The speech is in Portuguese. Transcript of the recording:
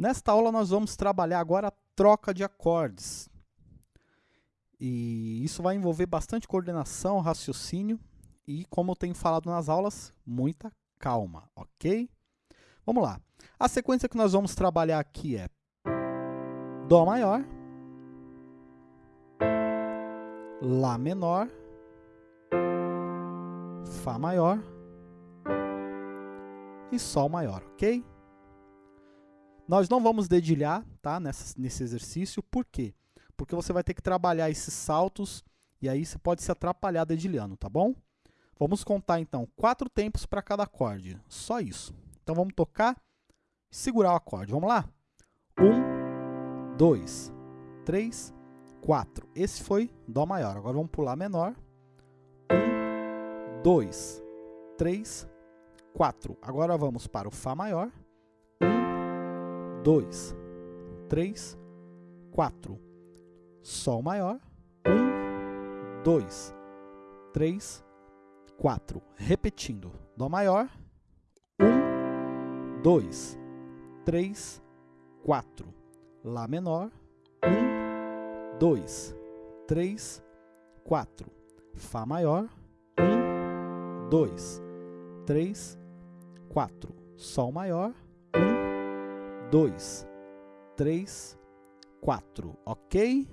Nesta aula nós vamos trabalhar agora a troca de acordes. E isso vai envolver bastante coordenação, raciocínio e, como eu tenho falado nas aulas, muita calma, ok? Vamos lá. A sequência que nós vamos trabalhar aqui é Dó maior, Lá menor, Fá maior e Sol maior, ok? Nós não vamos dedilhar tá, nessa, nesse exercício, por quê? Porque você vai ter que trabalhar esses saltos e aí você pode se atrapalhar dedilhando, tá bom? Vamos contar então quatro tempos para cada acorde, só isso. Então vamos tocar e segurar o acorde, vamos lá? Um, dois, três, quatro. Esse foi Dó maior, agora vamos pular menor. Um, dois, três, quatro. Agora vamos para o Fá maior dois, três, quatro. Sol maior, um, dois, três, quatro. Repetindo, Dó maior, um, dois, três, quatro. Lá menor, um, dois, três, quatro. Fá maior, um, dois, três, quatro. Sol maior, dois, três, quatro, ok?